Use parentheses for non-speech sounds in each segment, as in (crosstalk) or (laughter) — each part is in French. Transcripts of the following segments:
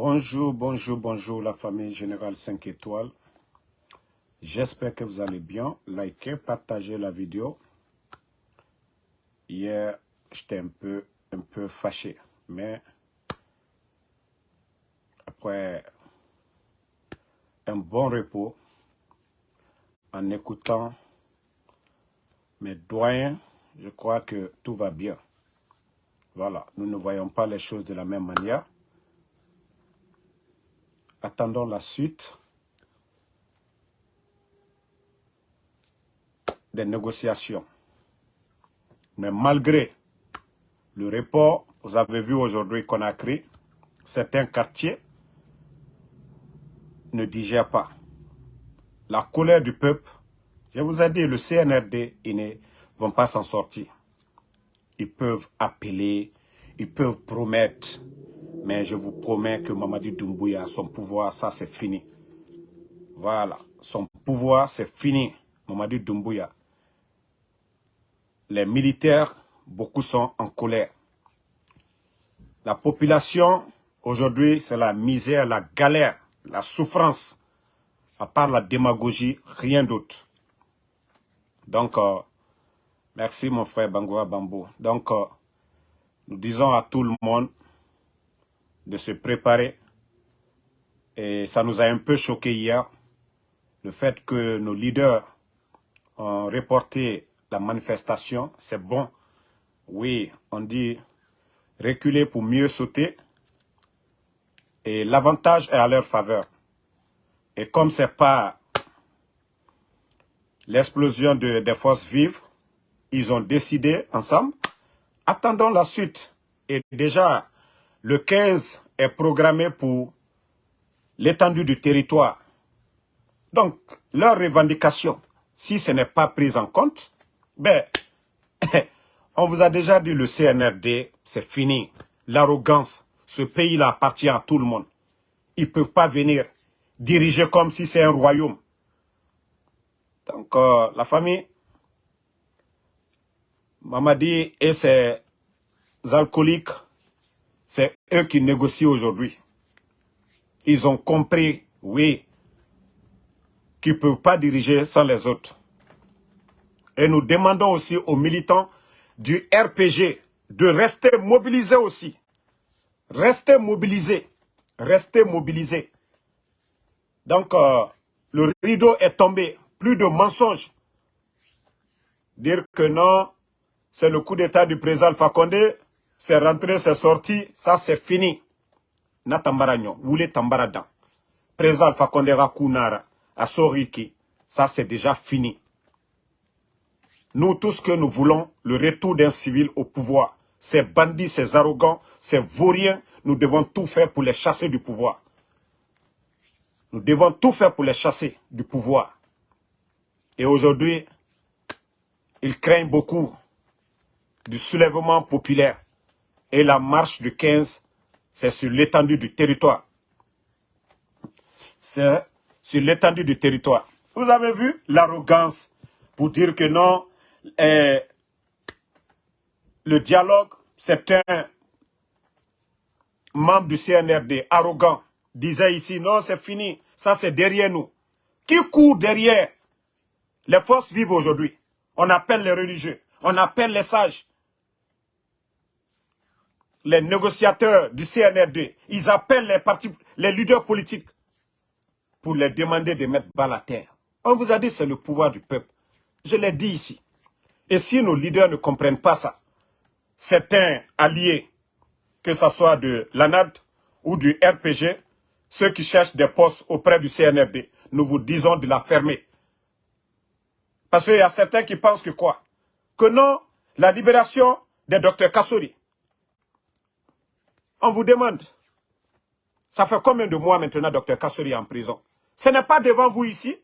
Bonjour, bonjour, bonjour la famille Générale 5 étoiles. J'espère que vous allez bien. Likez, partagez la vidéo. Hier, j'étais un peu, un peu fâché, mais après un bon repos, en écoutant mes doyens, je crois que tout va bien. Voilà, nous ne voyons pas les choses de la même manière. Attendons la suite des négociations. Mais malgré le report, vous avez vu aujourd'hui qu'on a créé certains quartiers ne digèrent pas. La colère du peuple, je vous ai dit, le CNRD, ils ne vont pas s'en sortir. Ils peuvent appeler, ils peuvent promettre, mais je vous promets que Mamadi Doumbouya, son pouvoir, ça c'est fini. Voilà, son pouvoir c'est fini, Mamadi Doumbouya. Les militaires, beaucoup sont en colère. La population, aujourd'hui, c'est la misère, la galère, la souffrance. À part la démagogie, rien d'autre. Donc, euh, merci mon frère Bangoua Bambo. Donc, euh, nous disons à tout le monde de se préparer. Et ça nous a un peu choqué hier, le fait que nos leaders ont reporté la manifestation. C'est bon. Oui, on dit reculer pour mieux sauter. Et l'avantage est à leur faveur. Et comme ce n'est pas l'explosion de, des forces vives, ils ont décidé ensemble, attendons la suite. Et déjà, le 15 est programmé pour l'étendue du territoire. Donc, leur revendication, si ce n'est pas pris en compte, ben, (laughs) on vous a déjà dit le CNRD, c'est fini. L'arrogance, ce pays-là appartient à tout le monde. Ils ne peuvent pas venir diriger comme si c'est un royaume. Donc, euh, la famille, Mamadi et ses alcooliques, c'est eux qui négocient aujourd'hui. Ils ont compris, oui, qu'ils ne peuvent pas diriger sans les autres. Et nous demandons aussi aux militants du RPG de rester mobilisés aussi. Restez mobilisés. Restez mobilisés. Donc, euh, le rideau est tombé. Plus de mensonges. Dire que non, c'est le coup d'état du président Condé, c'est rentré, c'est sorti, ça c'est fini. Na tambara nyo, wule tambara dan. Président Alpha Condé Rakunara, à Soriki, ça c'est déjà fini. Nous, tout ce que nous voulons, le retour d'un civil au pouvoir. Ces bandits, ces arrogants, ces vauriens, nous devons tout faire pour les chasser du pouvoir. Nous devons tout faire pour les chasser du pouvoir. Et aujourd'hui, ils craignent beaucoup du soulèvement populaire. Et la marche du 15, c'est sur l'étendue du territoire. C'est sur l'étendue du territoire. Vous avez vu l'arrogance pour dire que non, eh, le dialogue, certains membres du CNRD, arrogants, disaient ici, non, c'est fini, ça c'est derrière nous. Qui court derrière? Les forces vives aujourd'hui On appelle les religieux, on appelle les sages, les négociateurs du CNRD, ils appellent les, partis, les leaders politiques pour les demander de mettre bas la terre. On vous a dit c'est le pouvoir du peuple. Je l'ai dit ici. Et si nos leaders ne comprennent pas ça, certains alliés, que ce soit de l'ANAD ou du RPG, ceux qui cherchent des postes auprès du CNRD, nous vous disons de la fermer. Parce qu'il y a certains qui pensent que quoi? Que non, la libération des docteurs Kassori. On vous demande, ça fait combien de mois maintenant docteur Kassori est en prison? Ce n'est pas devant vous ici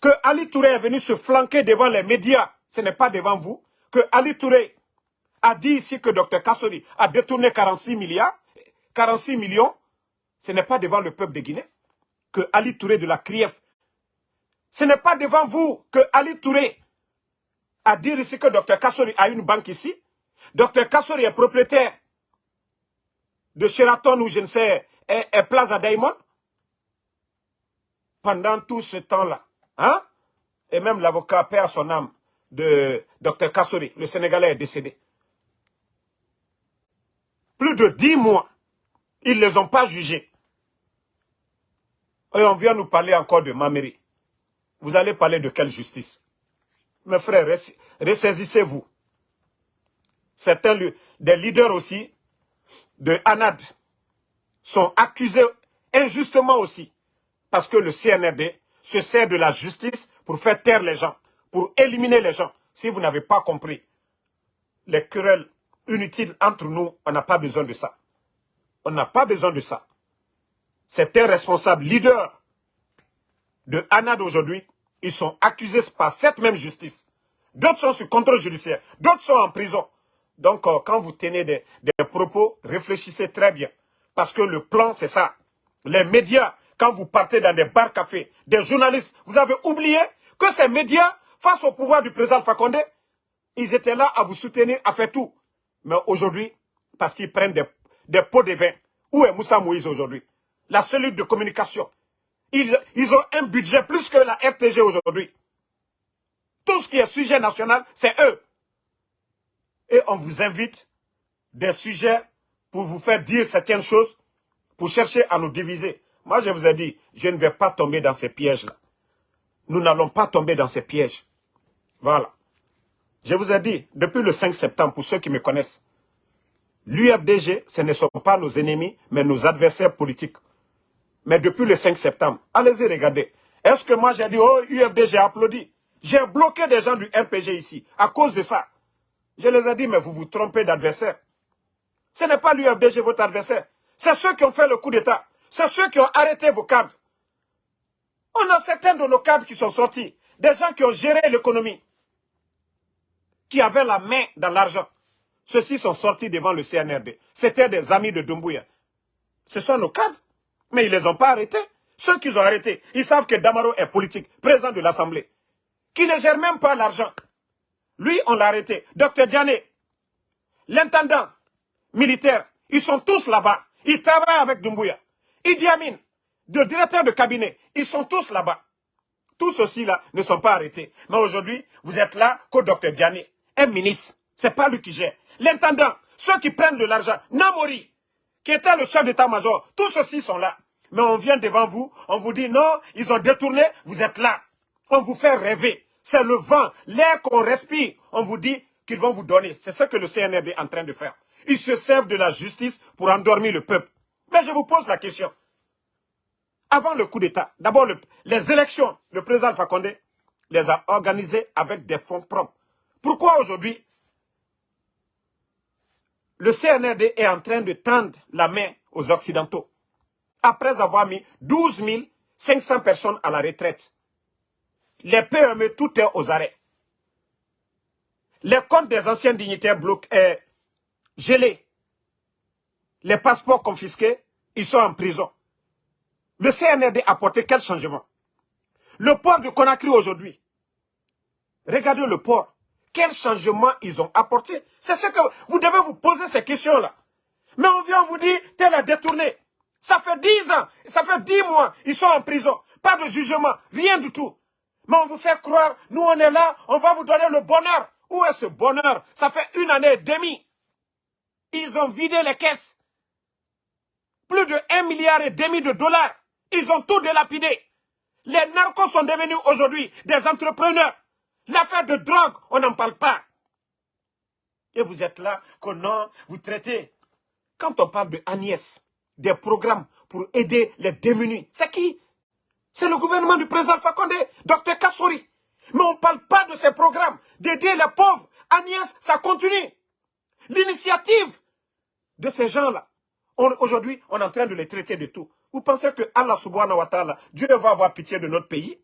que Ali Touré est venu se flanquer devant les médias. Ce n'est pas devant vous, que Ali Touré a dit ici que Dr Kassori a détourné 46 milliards, 46 millions, ce n'est pas devant le peuple de Guinée, que Ali Touré de la CRIEF, ce n'est pas devant vous que Ali Touré a dit ici que Dr Kassori a une banque ici, Dr Kassori est propriétaire de Sheraton ou je ne sais, et, Plaza Diamond? Pendant tout ce temps-là. Hein? Et même l'avocat perd son âme de Dr Kassori, le Sénégalais est décédé. Plus de dix mois, ils ne les ont pas jugés. Et on vient nous parler encore de Mameri. Vous allez parler de quelle justice? Mes frères, ressaisissez-vous. Certains des leaders aussi de ANAD sont accusés injustement aussi parce que le CNRD se sert de la justice pour faire taire les gens, pour éliminer les gens. Si vous n'avez pas compris, les querelles inutiles entre nous, on n'a pas besoin de ça. On n'a pas besoin de ça. Certains responsables leaders de ANAD aujourd'hui, ils sont accusés par cette même justice. D'autres sont sous contrôle judiciaire, d'autres sont en prison. Donc, euh, quand vous tenez des, propos, réfléchissez très bien. Parce que le plan, c'est ça. Les médias, quand vous partez dans des bars cafés, des journalistes, vous avez oublié que ces médias, face au pouvoir du président Fakonde, ils étaient là à vous soutenir, à faire tout. Mais aujourd'hui, parce qu'ils prennent des, pots de vin, où est Moussa Moïse aujourd'hui? La cellule de communication. Ils ont un budget plus que la RTG aujourd'hui. Tout ce qui est sujet national, c'est eux et on vous invite des sujets pour vous faire dire certaines choses, pour chercher à nous diviser. Moi, je vous ai dit, je ne vais pas tomber dans ces pièges-là. Nous n'allons pas tomber dans ces pièges. Voilà. Je vous ai dit, depuis le 5 septembre, pour ceux qui me connaissent, l'UFDG, ce ne sont pas nos ennemis, mais nos adversaires politiques. Mais depuis le 5 septembre, allez-y regarder. Est-ce que moi j'ai dit, oh, UFDG applaudi? J'ai bloqué des gens du RPG ici, à cause de ça. Je les ai dit, mais vous vous trompez d'adversaire. Ce n'est pas l'UFDG votre adversaire. C'est ceux qui ont fait le coup d'État. C'est ceux qui ont arrêté vos cadres. On a certains de nos cadres qui sont sortis. Des gens qui ont géré l'économie. Qui avaient la main dans l'argent. Ceux-ci sont sortis devant le CNRD. C'était des amis de Dumbuya. Ce sont nos cadres. Mais ils ne les ont pas arrêtés. Ceux qui ont arrêtés, ils savent que Damaro est politique, président de l'Assemblée. Qui ne gère même pas l'argent. Lui, on l'a arrêté. Docteur Diané, l'intendant militaire, ils sont tous là-bas. Ils travaillent avec Dumbuya. Idi Amin, le directeur de cabinet, ils sont tous là-bas. Tous ceux-ci-là ne sont pas arrêtés. Mais aujourd'hui, vous êtes là qu'au docteur Diané, un ministre. C'est pas lui qui gère. L'intendant, ceux qui prennent de l'argent, Namori, qui était le chef d'état-major, tous ceux-ci sont là. Mais on vient devant vous, on vous dit non, ils ont détourné, vous êtes là. On vous fait rêver. C'est le vent, l'air qu'on respire. On vous dit qu'ils vont vous donner. C'est ce que le CNRD est en train de faire. Ils se servent de la justice pour endormir le peuple. Mais je vous pose la question. Avant le coup d'État, d'abord les élections, le président Fakonde les a organisées avec des fonds propres. Pourquoi aujourd'hui le CNRD est en train de tendre la main aux Occidentaux? Après avoir mis 12 500 personnes à la retraite les PME, tout est aux arrêts. Les comptes des anciens dignitaires bloqués, gelés. Les passeports confisqués, ils sont en prison. Le CNRD a apporté quel changement? Le port de Conakry aujourd'hui. Regardez le port. Quel changement ils ont apporté? C'est ce que vous devez vous poser ces questions-là. Mais on vient vous dire, tel a détourné. Ça fait dix ans, ça fait dix mois, ils sont en prison. Pas de jugement, rien du tout. Mais on vous fait croire, nous on est là, on va vous donner le bonheur. Où est ce bonheur? Ça fait une année et demie. Ils ont vidé les caisses. Plus de 1 milliard et demi de dollars. Ils ont tout délapidé. Les narcos sont devenus aujourd'hui des entrepreneurs. L'affaire de drogue, on n'en parle pas. Et vous êtes là, qu'on non, vous traitez. Quand on parle de Agnès, des programmes pour aider les démunis, c'est qui? C'est le gouvernement du président Fakonde, docteur Kassori. Mais on ne parle pas de ces programmes, d'aider les pauvres. Agnès, ça continue. L'initiative de ces gens-là, aujourd'hui, on est en train de les traiter de tout. Vous pensez que Allah subhanahu wa ta'ala, Dieu va avoir pitié de notre pays?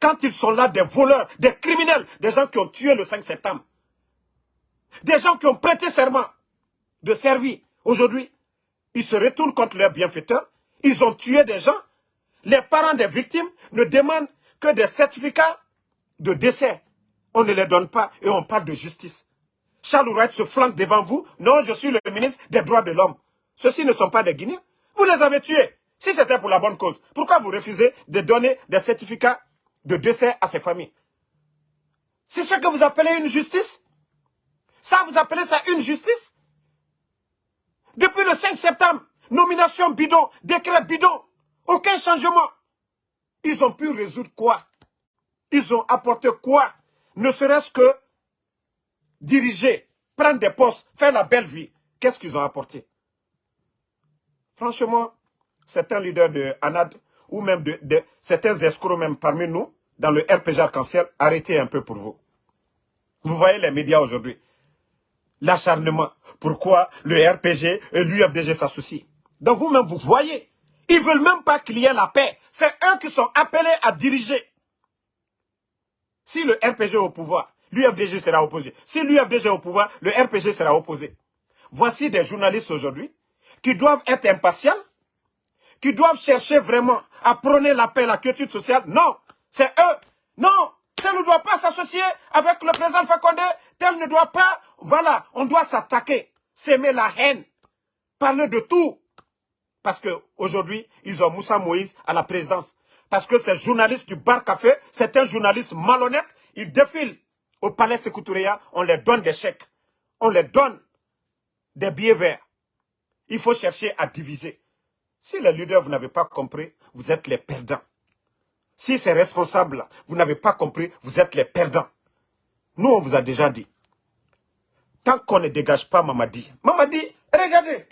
Quand ils sont là, des voleurs, des criminels, des gens qui ont tué le 5 septembre, des gens qui ont prêté serment de servir, aujourd'hui, ils se retournent contre leurs bienfaiteurs, ils ont tué des gens, les parents des victimes ne demandent que des certificats de décès. On ne les donne pas et on parle de justice. Charles Ouret se flanque devant vous. Non, je suis le ministre des droits de l'homme. Ceux-ci ne sont pas des Guinéens. Vous les avez tués. Si c'était pour la bonne cause, pourquoi vous refusez de donner des certificats de décès à ces familles? C'est ce que vous appelez une justice? Ça, vous appelez ça une justice? Depuis le 5 septembre, nomination bidon, décret bidon, aucun changement. Ils ont pu résoudre quoi? Ils ont apporté quoi? Ne serait-ce que diriger, prendre des postes, faire la belle vie. Qu'est-ce qu'ils ont apporté? Franchement, certains leaders de ANAD ou même de, certains escrocs même parmi nous, dans le RPG Arc-en-Ciel, arrêtez un peu pour vous. Vous voyez les médias aujourd'hui. L'acharnement. Pourquoi le RPG et l'UFDG s'associent? Donc vous-même, vous voyez. Ils ne veulent même pas qu'il y ait la paix. C'est eux qui sont appelés à diriger. Si le RPG est au pouvoir, l'UFDG sera opposé. Si l'UFDG est au pouvoir, le RPG sera opposé. Voici des journalistes aujourd'hui qui doivent être impatients, qui doivent chercher vraiment à prôner la paix, la quiétude sociale. Non, c'est eux. Non, ça ne doit pas s'associer avec le président Fakonde. Tel ne doit pas. Voilà, on doit s'attaquer, s'aimer la haine, parler de tout. Parce qu'aujourd'hui, ils ont Moussa Moïse à la présidence. Parce que ces journalistes du bar café, c'est un journaliste malhonnête. Ils défilent au palais Sécoutouréa, on les donne des chèques. On les donne des billets verts. Il faut chercher à diviser. Si les leaders, vous n'avez pas compris, vous êtes les perdants. Si ces responsables, vous n'avez pas compris, vous êtes les perdants. Nous, on vous a déjà dit. Tant qu'on ne dégage pas Mamadi, Mamadi, regardez,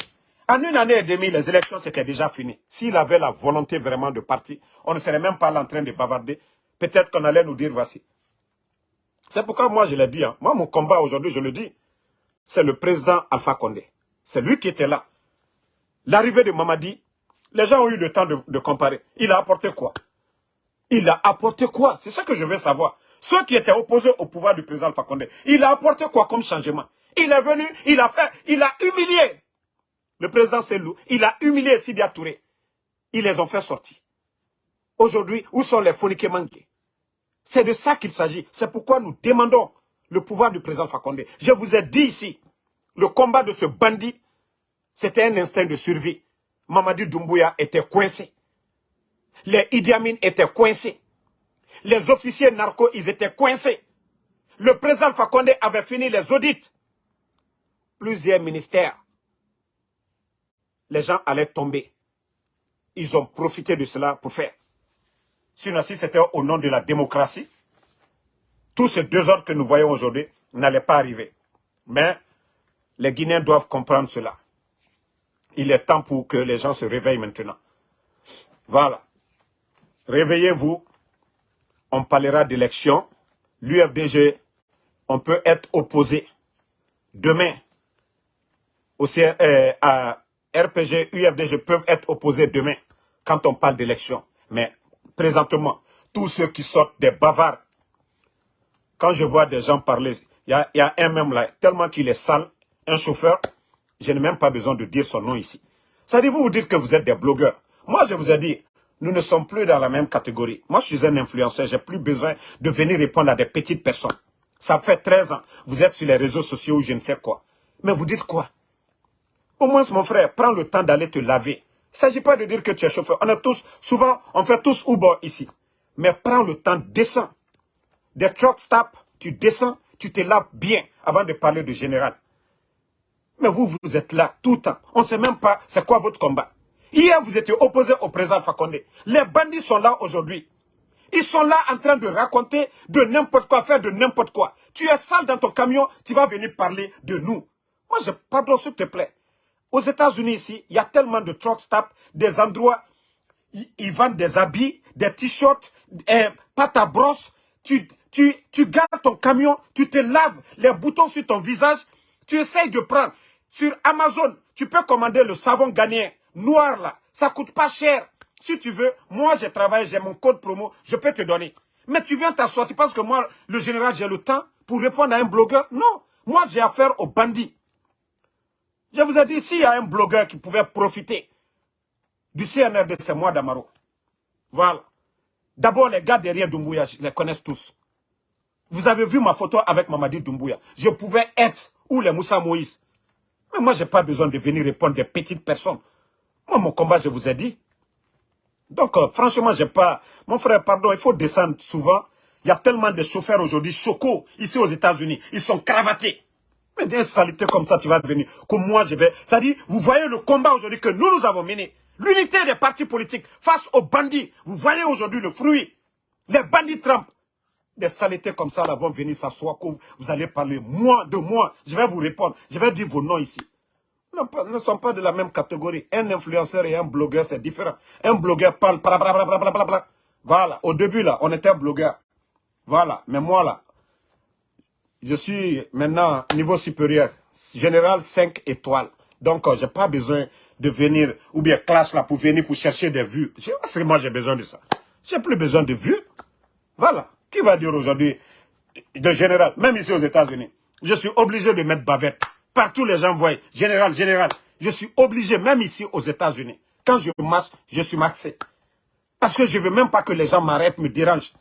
en une année et demie, les élections, c'était déjà fini. S'il avait la volonté vraiment de partir, on ne serait même pas là en train de bavarder. Peut-être qu'on allait nous dire, voici. C'est pourquoi moi, je l'ai dit. Hein. Moi, mon combat aujourd'hui, je le dis, c'est le président Alpha Condé. C'est lui qui était là. L'arrivée de Mamadi, les gens ont eu le temps de, comparer. Il a apporté quoi? Il a apporté quoi? C'est ce que je veux savoir. Ceux qui étaient opposés au pouvoir du président Alpha Condé, il a apporté quoi comme changement? Il est venu, il a fait, il a humilié le président Selou, il a humilié Sidia Touré. Ils les ont fait sortir. Aujourd'hui, où sont les phoniques manqués C'est de ça qu'il s'agit. C'est pourquoi nous demandons le pouvoir du président Fakonde. Je vous ai dit ici, le combat de ce bandit, c'était un instinct de survie. Mamadi Doumbouya était coincé. Les Idi étaient coincés. Les officiers narcos, ils étaient coincés. Le président Fakonde avait fini les audits. Plusieurs ministères les gens allaient tomber. Ils ont profité de cela pour faire. Sinon, si c'était au nom de la démocratie, tous ces deux ordres que nous voyons aujourd'hui n'allaient pas arriver. Mais les Guinéens doivent comprendre cela. Il est temps pour que les gens se réveillent maintenant. Voilà. Réveillez-vous. On parlera d'élection. L'UFDG, on peut être opposé demain euh, à, RPG, UFDG peuvent être opposés demain quand on parle d'élection. Mais présentement, tous ceux qui sortent des bavards, quand je vois des gens parler, il y a, un même là, tellement qu'il est sale, un chauffeur, je n'ai même pas besoin de dire son nom ici. Ça dit, vous vous dites que vous êtes des blogueurs. Moi, je vous ai dit, nous ne sommes plus dans la même catégorie. Moi, je suis un influenceur, j'ai plus besoin de venir répondre à des petites personnes. Ça fait 13 ans, vous êtes sur les réseaux sociaux ou je ne sais quoi. Mais vous dites quoi? Au moins, mon frère, prends le temps d'aller te laver. Il ne s'agit pas de dire que tu es chauffeur. On a tous, souvent, on fait tous Uber ici. Mais prends le temps, descends. Des truck stop, tu descends, tu te laves bien avant de parler de général. Mais vous, vous êtes là tout le temps. On ne sait même pas c'est quoi votre combat. Hier, vous étiez opposé au président Fakonde. Les bandits sont là aujourd'hui. Ils sont là en train de raconter de n'importe quoi, faire de n'importe quoi. Tu es sale dans ton camion, tu vas venir parler de nous. Moi, je pardon, s'il te plaît. Aux États-Unis ici, il y a tellement de truck stops, des endroits, ils, vendent des habits, des t-shirts, eh, pâte à brosse. Tu, tu, tu gardes ton camion, tu te laves les boutons sur ton visage, tu essayes de prendre. Sur Amazon, tu peux commander le savon ghanéen, noir là, ça coûte pas cher. Si tu veux, moi j'ai travaillé, j'ai mon code promo, je peux te donner. Mais tu viens t'asseoir, parce que moi, le général, j'ai le temps pour répondre à un blogueur? Non, moi j'ai affaire aux bandits. Je vous ai dit, s'il y a un blogueur qui pouvait profiter du CNRD, c'est moi d'Amaro. Voilà. D'abord, les gars derrière Doumbouya, je les connais tous. Vous avez vu ma photo avec Mamadi Doumbouya. Je pouvais être, ou les Moussa Moïse. Mais moi, je n'ai pas besoin de venir répondre des petites personnes. Moi, mon combat, je vous ai dit. Donc, euh, franchement, j'ai pas... Mon frère, pardon, il faut descendre souvent. Il y a tellement de chauffeurs aujourd'hui, chocos, ici aux États-Unis. Ils sont cravatés. Mais des saletés comme ça, tu vas venir. Comme moi, je vais... Ça dit, vous voyez le combat aujourd'hui que nous, nous avons mené. L'unité des partis politiques face aux bandits. Vous voyez aujourd'hui le fruit. Les bandits Trump. Des saletés comme ça là vont venir s'asseoir. Vous allez parler moi de moi. Je vais vous répondre. Je vais dire vos noms ici. Nous ne sommes pas de la même catégorie. Un influenceur et un blogueur, c'est différent. Un blogueur parle, Voilà, au début là, on était blogueur. Voilà, mais moi là, je suis maintenant niveau supérieur, général 5 étoiles. Donc, euh, je n'ai pas besoin de venir, ou bien clash là, pour venir pour chercher des vues. que moi j'ai besoin de ça. J'ai plus besoin de vues. Voilà. Qui va dire aujourd'hui, de général, même ici aux États-Unis, je suis obligé de mettre bavette. Partout les gens voient, général, général. Je suis obligé, même ici aux États-Unis. Quand je marche, je suis maxé. Parce que je ne veux même pas que les gens m'arrêtent, me dérangent.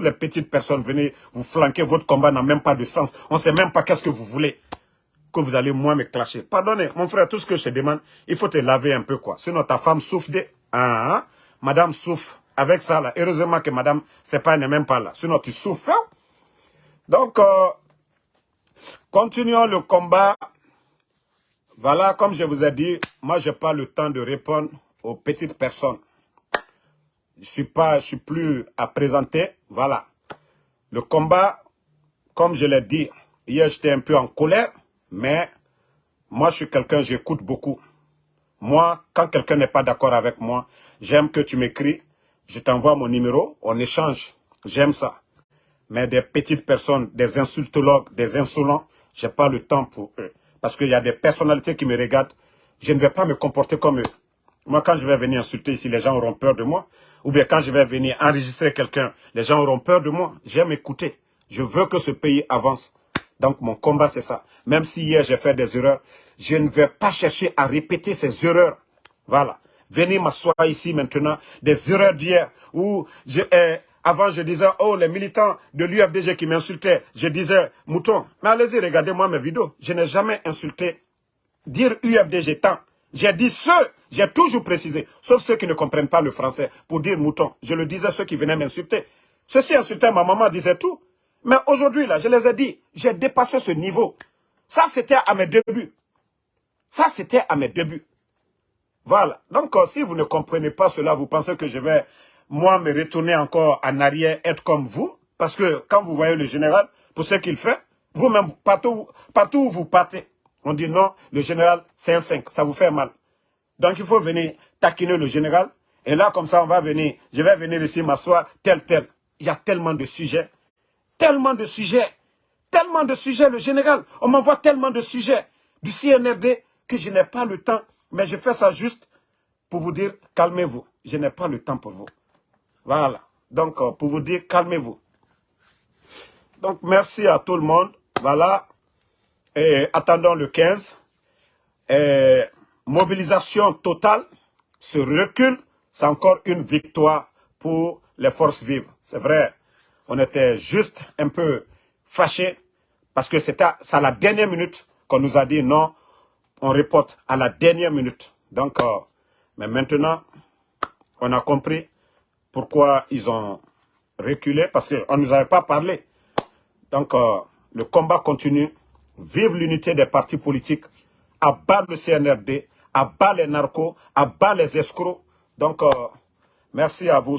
Les petites personnes, venez vous flanquer, votre combat n'a même pas de sens. On ne sait même pas qu'est-ce que vous voulez. Que vous allez moi me clasher. Pardonnez, mon frère, tout ce que je te demande, il faut te laver un peu quoi. Sinon ta femme souffre de... Hein? madame souffre avec ça là. Heureusement que madame, c'est pas, n'est même pas là. Sinon tu souffres. Hein? Donc, euh, continuons le combat. Voilà, comme je vous ai dit, moi, je n'ai pas le temps de répondre aux petites personnes. Je suis suis plus à présenter. Voilà. Le combat, comme je l'ai dit, hier j'étais un peu en colère, mais moi je suis quelqu'un, j'écoute beaucoup. Moi, quand quelqu'un n'est pas d'accord avec moi, j'aime que tu m'écris, je t'envoie mon numéro, on échange. J'aime ça. Mais des petites personnes, des insultologues, des insolents, j'ai pas le temps pour eux. Parce qu'il y a des personnalités qui me regardent, je ne vais pas me comporter comme eux. Moi, quand je vais venir insulter ici, les gens auront peur de moi. Ou bien quand je vais venir enregistrer quelqu'un, les gens auront peur de moi. J'aime écouter. Je veux que ce pays avance. Donc mon combat, c'est ça. Même si hier j'ai fait des erreurs, je ne vais pas chercher à répéter ces erreurs. Voilà. Venez m'asseoir ici maintenant, des erreurs d'hier, où eh, avant je disais, oh les militants de l'UFDG qui m'insultaient, je disais, mouton, mais allez-y, regardez-moi mes vidéos. Je n'ai jamais insulté. Dire UFDG tant, j'ai dit ceux, j'ai toujours précisé, sauf ceux qui ne comprennent pas le français, pour dire mouton. Je le disais à ceux qui venaient m'insulter. Ceux-ci insultaient, ma maman disait tout. Mais aujourd'hui, là, je les ai dit, j'ai dépassé ce niveau. Ça, c'était à mes débuts. Ça, c'était à mes débuts. Voilà. Donc, euh, si vous ne comprenez pas cela, vous pensez que je vais, moi, me retourner encore en arrière, être comme vous? Parce que quand vous voyez le général, pour ce qu'il fait, vous-même, partout, partout où vous partez, on dit non, le général, c'est un 5, ça vous fait mal. Donc il faut venir taquiner le général. Et là, comme ça, on va venir, je vais venir ici m'asseoir, tel, tel. Il y a tellement de sujets, tellement de sujets, tellement de sujets, le général. On m'envoie tellement de sujets du CNRD que je n'ai pas le temps. Mais je fais ça juste pour vous dire, calmez-vous. Je n'ai pas le temps pour vous. Voilà. Donc, euh, pour vous dire, calmez-vous. Donc, merci à tout le monde. Voilà. Et attendons le 15. Et mobilisation totale, ce recul, c'est encore une victoire pour les forces vives. C'est vrai, on était juste un peu fâchés parce que c'était à la dernière minute qu'on nous a dit non, on reporte à la dernière minute. Donc, euh, mais maintenant, on a compris pourquoi ils ont reculé parce qu'on ne nous avait pas parlé. Donc, euh, le combat continue. Vive l'unité des partis politiques, à bas le CNRD, à bas les narcos, à bas les escrocs. Donc, euh, merci à vous.